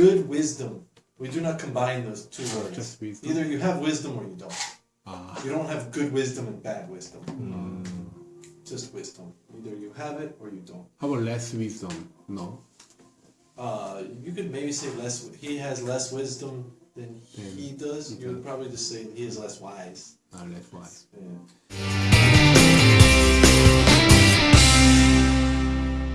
Good wisdom. We do not combine those two words. Either you have wisdom or you don't. Ah. You don't have good wisdom and bad wisdom. Mm. Just wisdom. Either you have it or you don't. How about less wisdom? No. Uh, you could maybe say less. He has less wisdom than he does. You would probably just say he is less wise. Not less wise. Yeah.